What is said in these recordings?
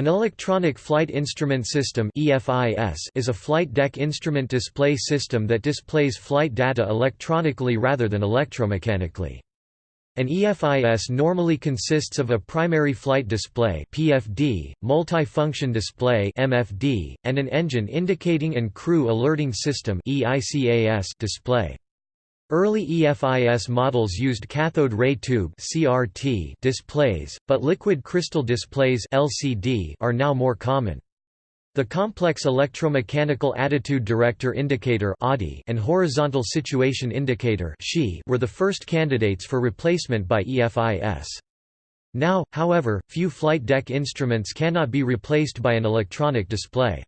An electronic flight instrument system is a flight deck instrument display system that displays flight data electronically rather than electromechanically. An EFIS normally consists of a primary flight display (PFD), multi-function display (MFD), and an engine indicating and crew alerting system (EICAS) display. Early EFIS models used cathode ray tube (CRT) displays, but liquid crystal displays (LCD) are now more common. The complex electromechanical attitude director indicator and horizontal situation indicator were the first candidates for replacement by EFIS. Now, however, few flight deck instruments cannot be replaced by an electronic display.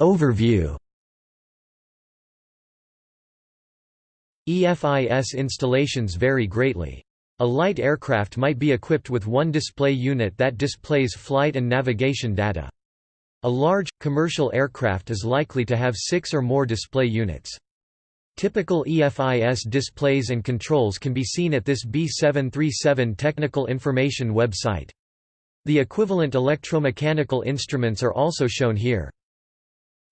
Overview EFIS installations vary greatly. A light aircraft might be equipped with one display unit that displays flight and navigation data. A large, commercial aircraft is likely to have six or more display units. Typical EFIS displays and controls can be seen at this B737 Technical Information website. The equivalent electromechanical instruments are also shown here.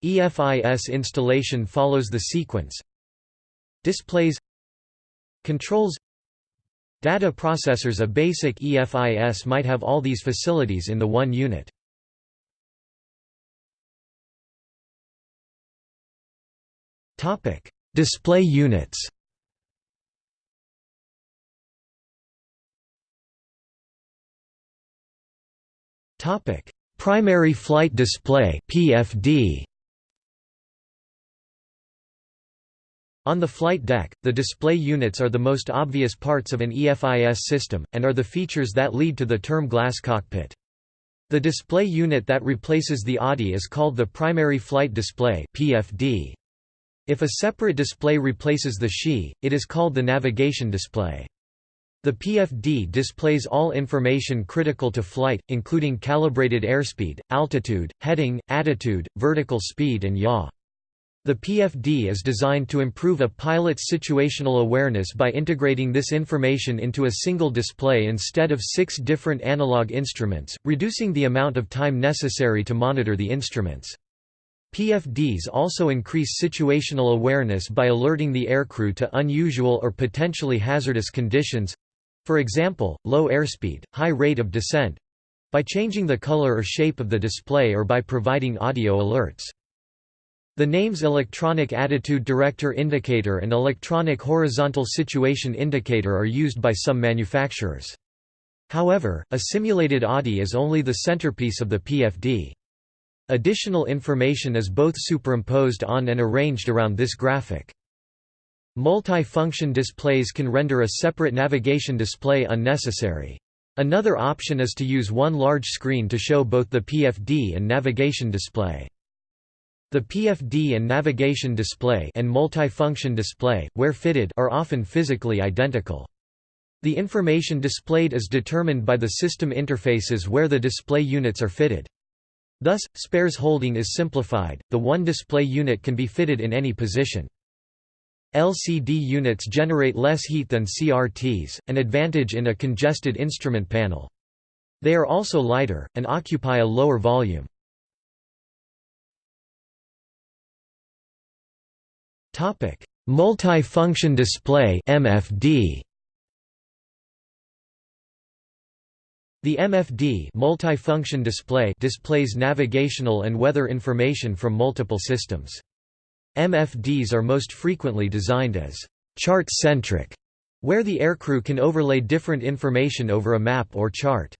EFIS installation follows the sequence. Displays. Controls. Data processors. A basic EFIS might have all these facilities in the one unit. Display units. Primary flight display PFD On the flight deck, the display units are the most obvious parts of an EFIS system, and are the features that lead to the term glass cockpit. The display unit that replaces the ADI is called the primary flight display PFD. If a separate display replaces the HSI, it is called the navigation display. The PFD displays all information critical to flight, including calibrated airspeed, altitude, heading, attitude, vertical speed and yaw. The PFD is designed to improve a pilot's situational awareness by integrating this information into a single display instead of six different analog instruments, reducing the amount of time necessary to monitor the instruments. PFDs also increase situational awareness by alerting the aircrew to unusual or potentially hazardous conditions—for example, low airspeed, high rate of descent—by changing the color or shape of the display or by providing audio alerts. The names Electronic Attitude Director Indicator and Electronic Horizontal Situation Indicator are used by some manufacturers. However, a simulated ADI is only the centerpiece of the PFD. Additional information is both superimposed on and arranged around this graphic. Multi-function displays can render a separate navigation display unnecessary. Another option is to use one large screen to show both the PFD and navigation display. The PFD and navigation display and multifunction display, where fitted, are often physically identical. The information displayed is determined by the system interfaces where the display units are fitted. Thus, spares holding is simplified, the one display unit can be fitted in any position. LCD units generate less heat than CRTs, an advantage in a congested instrument panel. They are also lighter, and occupy a lower volume. Topic: Multi-function display (MFD). The MFD multifunction display displays navigational and weather information from multiple systems. MFDs are most frequently designed as chart-centric, where the aircrew can overlay different information over a map or chart.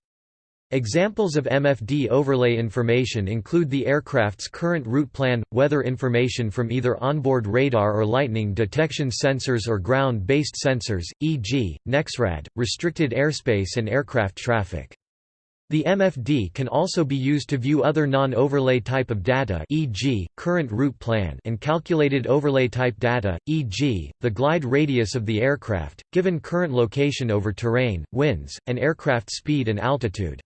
Examples of MFD overlay information include the aircraft's current route plan, weather information from either onboard radar or lightning detection sensors or ground-based sensors, e.g., NEXRAD, restricted airspace and aircraft traffic. The MFD can also be used to view other non-overlay type of data e.g., current route plan and calculated overlay type data, e.g., the glide radius of the aircraft, given current location over terrain, winds, and aircraft speed and altitude.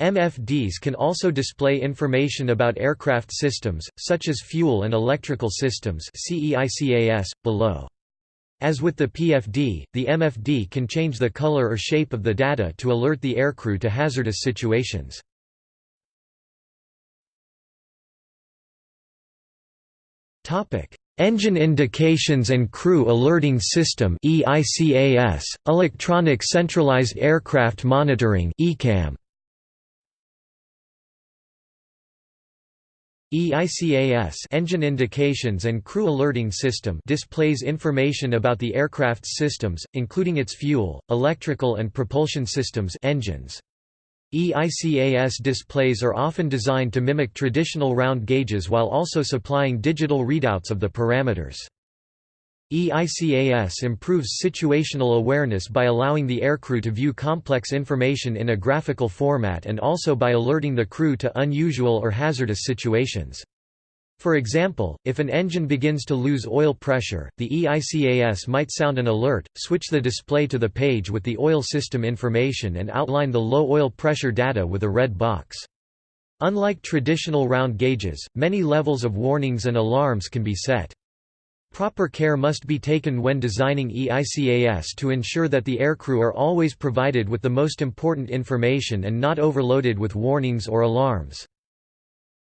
MFDs can also display information about aircraft systems, such as fuel and electrical systems below. As with the PFD, the MFD can change the color or shape of the data to alert the aircrew to hazardous situations. Engine Indications and Crew Alerting System EICAS, Electronic Centralized Aircraft Monitoring ECAM. EICAS Engine Indications and Crew Alerting System displays information about the aircraft's systems, including its fuel, electrical and propulsion systems engines. EICAS displays are often designed to mimic traditional round gauges while also supplying digital readouts of the parameters. EICAS improves situational awareness by allowing the aircrew to view complex information in a graphical format and also by alerting the crew to unusual or hazardous situations. For example, if an engine begins to lose oil pressure, the EICAS might sound an alert, switch the display to the page with the oil system information and outline the low oil pressure data with a red box. Unlike traditional round gauges, many levels of warnings and alarms can be set. Proper care must be taken when designing EICAS to ensure that the aircrew are always provided with the most important information and not overloaded with warnings or alarms.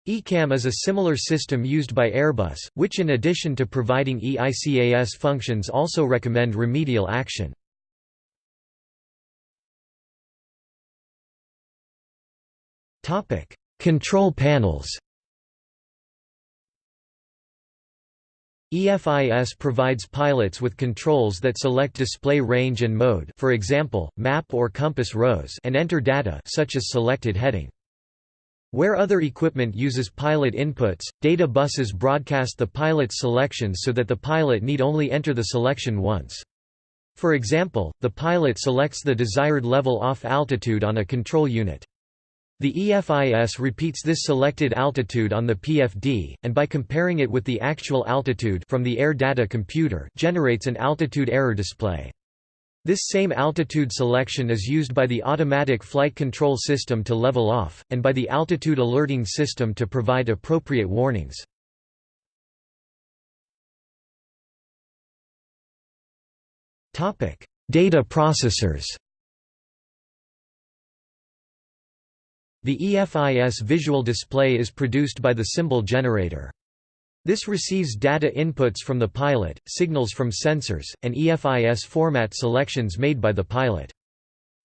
ECAM is a similar system used by Airbus, which in addition to providing EICAS functions also recommend remedial action. Control panels EFIS provides pilots with controls that select display range and mode for example, map or compass rose and enter data such as selected heading. Where other equipment uses pilot inputs, data buses broadcast the pilot's selections so that the pilot need only enter the selection once. For example, the pilot selects the desired level off altitude on a control unit. The EFIS repeats this selected altitude on the PFD, and by comparing it with the actual altitude from the air data computer generates an altitude error display. This same altitude selection is used by the automatic flight control system to level off, and by the altitude alerting system to provide appropriate warnings. Data processors The EFIS visual display is produced by the symbol generator. This receives data inputs from the pilot, signals from sensors, and EFIS format selections made by the pilot.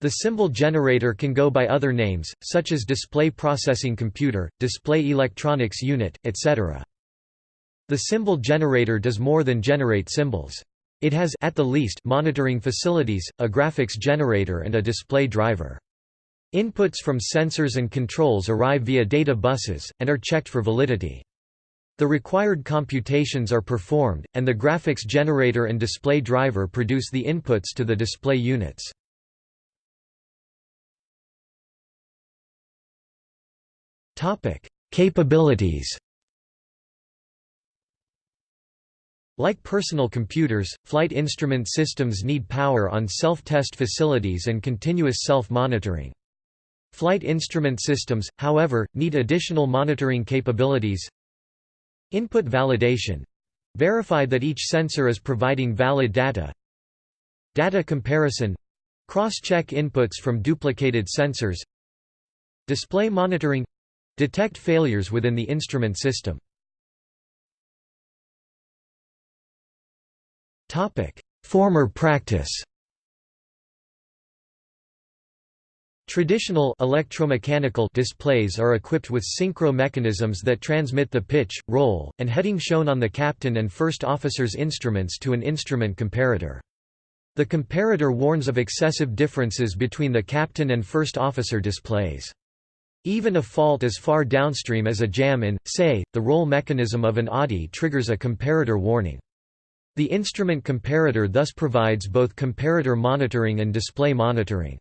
The symbol generator can go by other names, such as display processing computer, display electronics unit, etc. The symbol generator does more than generate symbols. It has at the least monitoring facilities, a graphics generator and a display driver. Inputs from sensors and controls arrive via data buses, and are checked for validity. The required computations are performed, and the graphics generator and display driver produce the inputs to the display units. Capabilities Like personal computers, flight instrument systems need power on self-test facilities and continuous self-monitoring. Flight instrument systems, however, need additional monitoring capabilities, Input validation verify that each sensor is providing valid data. Data comparison cross-check inputs from duplicated sensors. Display monitoring detect failures within the instrument system. Topic: Former practice. Traditional electromechanical displays are equipped with synchro mechanisms that transmit the pitch, roll, and heading shown on the captain and first officer's instruments to an instrument comparator. The comparator warns of excessive differences between the captain and first officer displays. Even a fault as far downstream as a jam in, say, the roll mechanism of an ADI triggers a comparator warning. The instrument comparator thus provides both comparator monitoring and display monitoring.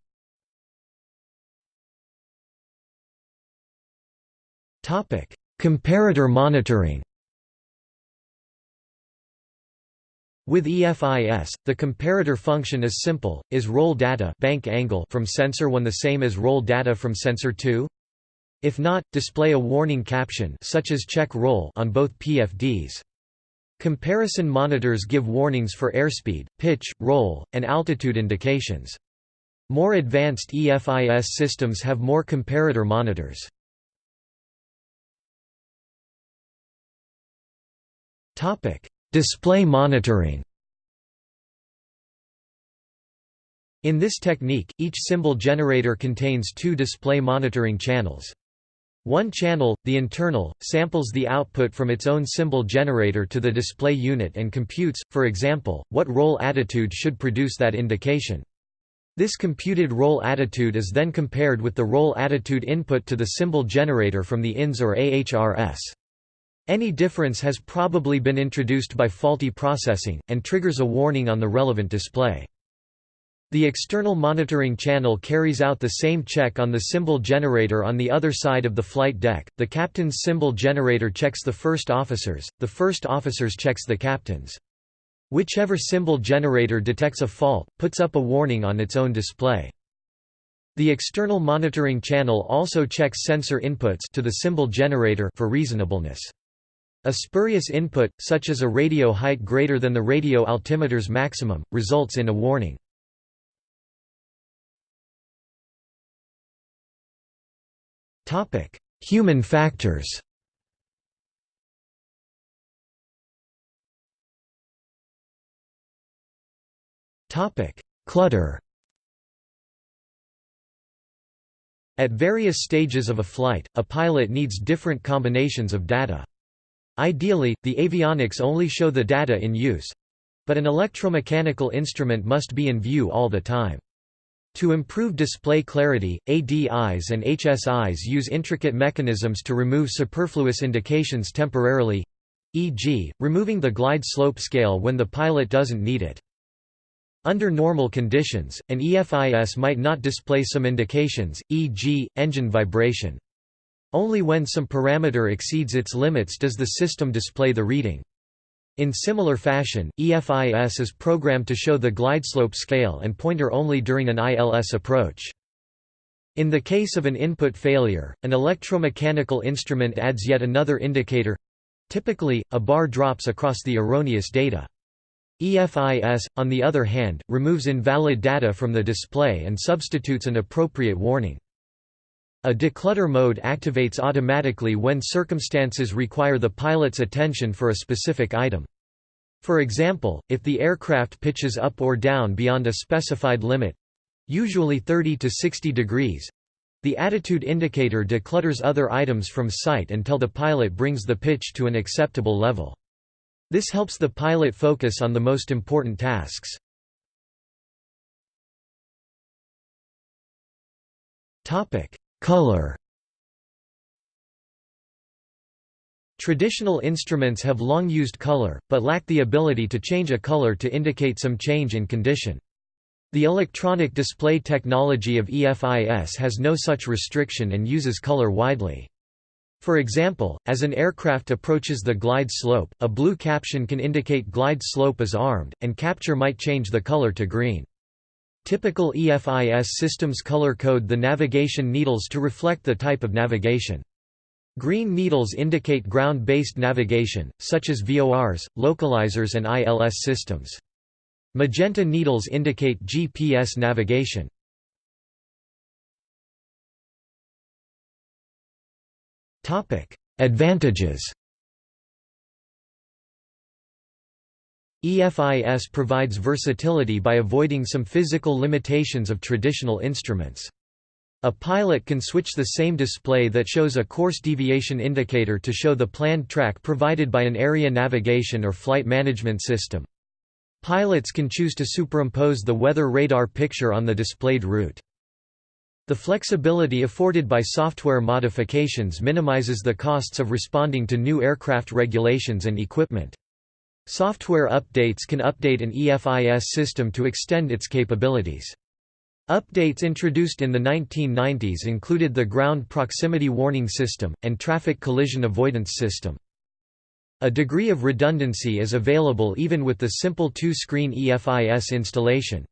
Comparator monitoring. With EFIS, the comparator function is simple: is roll data bank angle from sensor 1 the same as roll data from sensor 2? If not, display a warning caption such as check roll on both PFDs. Comparison monitors give warnings for airspeed, pitch, roll, and altitude indications. More advanced EFIS systems have more comparator monitors. Display monitoring In this technique, each symbol generator contains two display monitoring channels. One channel, the internal, samples the output from its own symbol generator to the display unit and computes, for example, what roll attitude should produce that indication. This computed roll attitude is then compared with the roll attitude input to the symbol generator from the INS or AHRS. Any difference has probably been introduced by faulty processing, and triggers a warning on the relevant display. The external monitoring channel carries out the same check on the symbol generator on the other side of the flight deck. The captain's symbol generator checks the first officers, the first officers checks the captain's. Whichever symbol generator detects a fault, puts up a warning on its own display. The external monitoring channel also checks sensor inputs to the symbol generator for reasonableness. A spurious input, such as a radio height greater than the radio altimeter's maximum, results in a warning. Human factors. Clutter. At various stages of a flight, a pilot needs different combinations of data. Ideally, the avionics only show the data in use, but an electromechanical instrument must be in view all the time. To improve display clarity, ADIs and HSIs use intricate mechanisms to remove superfluous indications temporarily e.g., removing the glide slope scale when the pilot doesn't need it. Under normal conditions, an EFIS might not display some indications, e.g., engine vibration. Only when some parameter exceeds its limits does the system display the reading. In similar fashion, EFIS is programmed to show the glideslope scale and pointer only during an ILS approach. In the case of an input failure, an electromechanical instrument adds yet another indicator—typically, a bar drops across the erroneous data. EFIS, on the other hand, removes invalid data from the display and substitutes an appropriate warning. A declutter mode activates automatically when circumstances require the pilot's attention for a specific item. For example, if the aircraft pitches up or down beyond a specified limit—usually 30 to 60 degrees—the attitude indicator declutters other items from sight until the pilot brings the pitch to an acceptable level. This helps the pilot focus on the most important tasks. Topic: Color Traditional instruments have long used color, but lack the ability to change a color to indicate some change in condition. The electronic display technology of EFIS has no such restriction and uses color widely. For example, as an aircraft approaches the glide slope, a blue caption can indicate glide slope is armed, and capture might change the color to green. Typical EFIS systems color code the navigation needles to reflect the type of navigation. Green needles indicate ground-based navigation, such as VORs, localizers and ILS systems. Magenta needles indicate GPS navigation. Advantages EFIS provides versatility by avoiding some physical limitations of traditional instruments. A pilot can switch the same display that shows a course deviation indicator to show the planned track provided by an area navigation or flight management system. Pilots can choose to superimpose the weather radar picture on the displayed route. The flexibility afforded by software modifications minimizes the costs of responding to new aircraft regulations and equipment. Software updates can update an EFIS system to extend its capabilities. Updates introduced in the 1990s included the Ground Proximity Warning System, and Traffic Collision Avoidance System. A degree of redundancy is available even with the simple two-screen EFIS installation.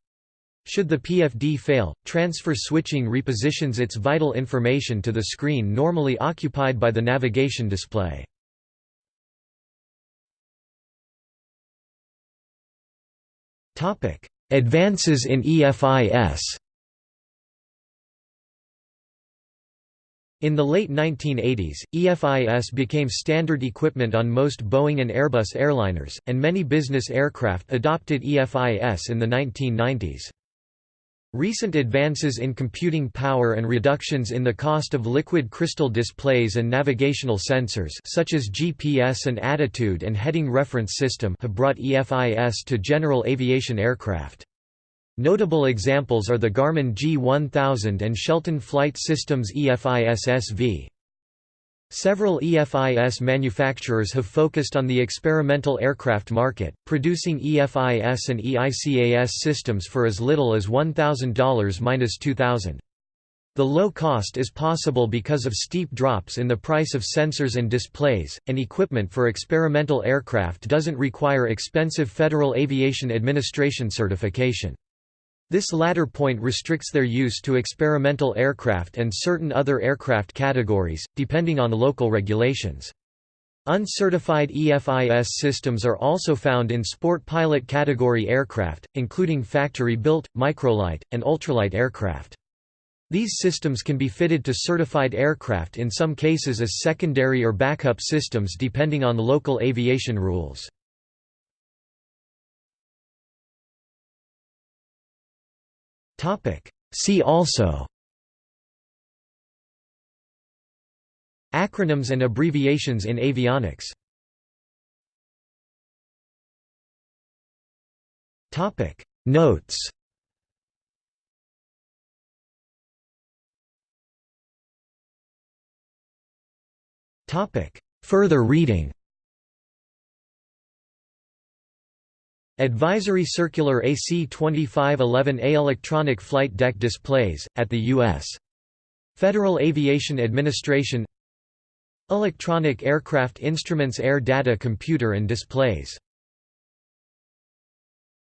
Should the PFD fail, transfer switching repositions its vital information to the screen normally occupied by the navigation display. Advances in EFIS In the late 1980s, EFIS became standard equipment on most Boeing and Airbus airliners, and many business aircraft adopted EFIS in the 1990s. Recent advances in computing power and reductions in the cost of liquid crystal displays and navigational sensors such as GPS and attitude and heading reference system have brought EFIS to general aviation aircraft. Notable examples are the Garmin G1000 and Chelton Flight Systems EFIS-SV. Several EFIS manufacturers have focused on the experimental aircraft market, producing EFIS and EICAS systems for as little as $1,000–$2,000. The low cost is possible because of steep drops in the price of sensors and displays, and equipment for experimental aircraft doesn't require expensive Federal Aviation Administration certification. This latter point restricts their use to experimental aircraft and certain other aircraft categories, depending on local regulations. Uncertified EFIS systems are also found in sport pilot category aircraft, including factory-built, microlight, and ultralight aircraft. These systems can be fitted to certified aircraft in some cases as secondary or backup systems depending on local aviation rules. See also Acronyms and abbreviations in avionics Notes Further reading Advisory Circular AC 2511A Electronic flight deck displays, at the U.S. Federal Aviation Administration Electronic Aircraft Instruments Air Data Computer and Displays